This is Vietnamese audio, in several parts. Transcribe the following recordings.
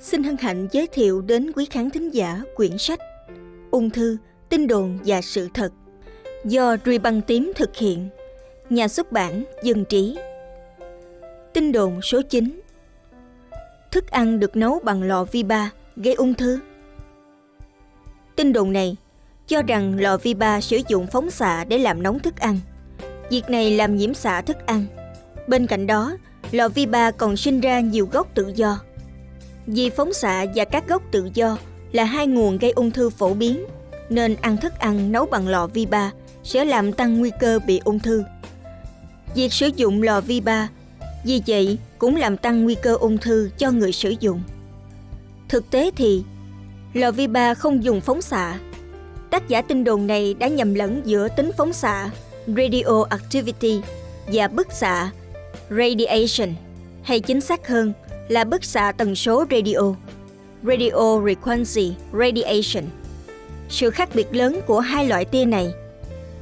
Xin hân hạnh giới thiệu đến quý khán thính giả quyển sách Ung thư, tin đồn và sự thật do Ruy Băng Tím thực hiện, nhà xuất bản Dân Trí. Tin đồn số 9 Thức ăn được nấu bằng lò vi ba gây ung thư. Tin đồn này cho rằng lò vi ba sử dụng phóng xạ để làm nóng thức ăn. Việc này làm nhiễm xạ thức ăn. Bên cạnh đó, lò vi ba còn sinh ra nhiều gốc tự do. Vì phóng xạ và các gốc tự do là hai nguồn gây ung thư phổ biến, nên ăn thức ăn nấu bằng lò vi ba sẽ làm tăng nguy cơ bị ung thư. Việc sử dụng lò vi ba vì vậy cũng làm tăng nguy cơ ung thư cho người sử dụng. Thực tế thì, lò vi ba không dùng phóng xạ. Tác giả tin đồn này đã nhầm lẫn giữa tính phóng xạ radioactivity và bức xạ radiation, hay chính xác hơn là bức xạ tần số radio radio frequency radiation. Sự khác biệt lớn của hai loại tia này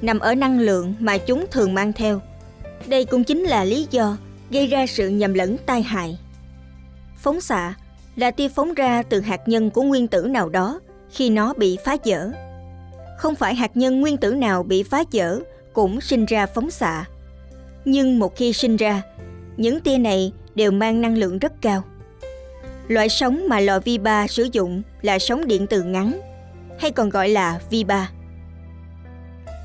nằm ở năng lượng mà chúng thường mang theo. Đây cũng chính là lý do gây ra sự nhầm lẫn tai hại. Phóng xạ là tia phóng ra từ hạt nhân của nguyên tử nào đó khi nó bị phá vỡ. Không phải hạt nhân nguyên tử nào bị phá vỡ cũng sinh ra phóng xạ. Nhưng một khi sinh ra, những tia này đều mang năng lượng rất cao. Loại sóng mà lò vi ba sử dụng là sóng điện từ ngắn, hay còn gọi là vi ba.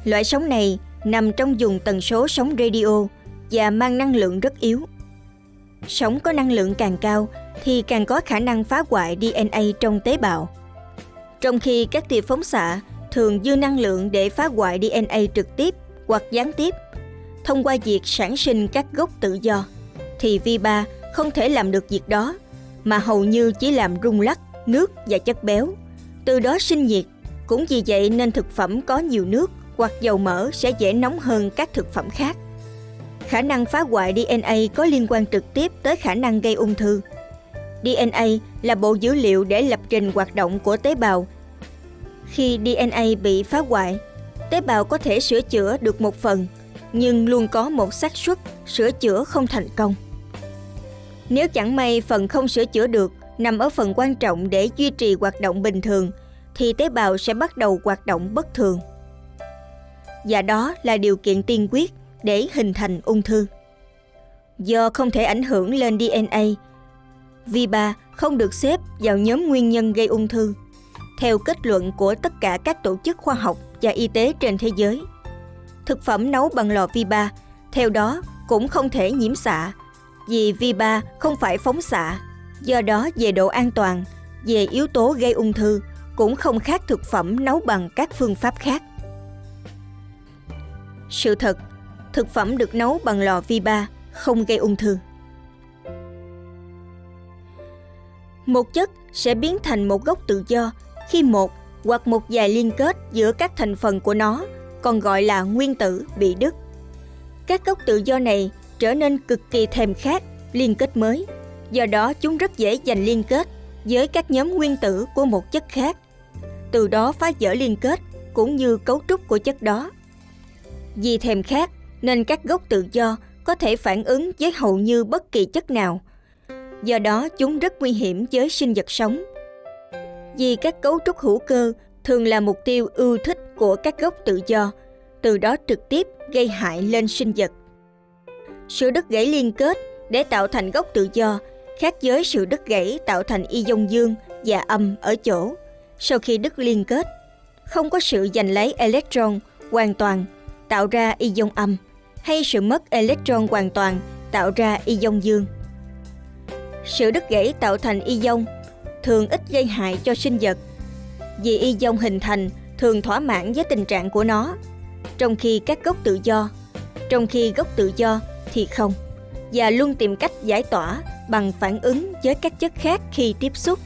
Loại sóng này nằm trong vùng tần số sóng radio và mang năng lượng rất yếu. Sóng có năng lượng càng cao thì càng có khả năng phá hoại DNA trong tế bào. Trong khi các tia phóng xạ thường dư năng lượng để phá hoại DNA trực tiếp hoặc gián tiếp thông qua việc sản sinh các gốc tự do, thì vi ba không thể làm được việc đó, mà hầu như chỉ làm rung lắc nước và chất béo, từ đó sinh nhiệt. Cũng vì vậy nên thực phẩm có nhiều nước hoặc dầu mỡ sẽ dễ nóng hơn các thực phẩm khác. Khả năng phá hoại DNA có liên quan trực tiếp tới khả năng gây ung thư. DNA là bộ dữ liệu để lập trình hoạt động của tế bào. Khi DNA bị phá hoại, tế bào có thể sửa chữa được một phần, nhưng luôn có một xác suất sửa chữa không thành công. Nếu chẳng may phần không sửa chữa được nằm ở phần quan trọng để duy trì hoạt động bình thường, thì tế bào sẽ bắt đầu hoạt động bất thường và đó là điều kiện tiên quyết để hình thành ung thư. Do không thể ảnh hưởng lên DNA, VIBA không được xếp vào nhóm nguyên nhân gây ung thư, theo kết luận của tất cả các tổ chức khoa học và y tế trên thế giới. Thực phẩm nấu bằng lò vi ba theo đó cũng không thể nhiễm xạ, vì vi ba không phải phóng xạ, do đó về độ an toàn, về yếu tố gây ung thư cũng không khác thực phẩm nấu bằng các phương pháp khác. Sự thật, thực phẩm được nấu bằng lò vi ba không gây ung thư. Một chất sẽ biến thành một gốc tự do khi một hoặc một vài liên kết giữa các thành phần của nó, còn gọi là nguyên tử bị đứt. Các gốc tự do này trở nên cực kỳ thèm khát liên kết mới, do đó chúng rất dễ giành liên kết với các nhóm nguyên tử của một chất khác. Từ đó phá vỡ liên kết cũng như cấu trúc của chất đó. Vì thèm khát nên các gốc tự do có thể phản ứng với hầu như bất kỳ chất nào. Do đó chúng rất nguy hiểm với sinh vật sống. Vì các cấu trúc hữu cơ thường là mục tiêu ưa thích của các gốc tự do, từ đó trực tiếp gây hại lên sinh vật. Sự đứt gãy liên kết để tạo thành gốc tự do khác với sự đứt gãy tạo thành ion dương và âm ở chỗ. Sau khi đứt liên kết, không có sự giành lấy electron hoàn toàn tạo ra ion âm hay sự mất electron hoàn toàn tạo ra ion dương. Sự đứt gãy tạo thành ion thường ít gây hại cho sinh vật vì ion hình thành thường thỏa mãn với tình trạng của nó, trong khi các gốc tự do, trong khi gốc tự do thì không, và luôn tìm cách giải tỏa bằng phản ứng với các chất khác khi tiếp xúc.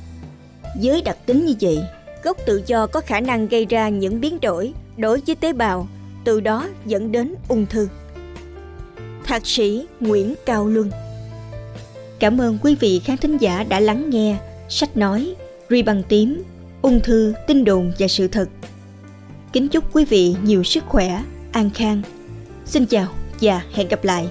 Với đặc tính như vậy, gốc tự do có khả năng gây ra những biến đổi đối với tế bào từ đó dẫn đến ung thư. Thạc sĩ Nguyễn Cao Luân Cảm ơn quý vị khán thính giả đã lắng nghe sách nói Ri bằng tím, ung thư, tin đồn và sự thật. Kính chúc quý vị nhiều sức khỏe, an khang. Xin chào và hẹn gặp lại.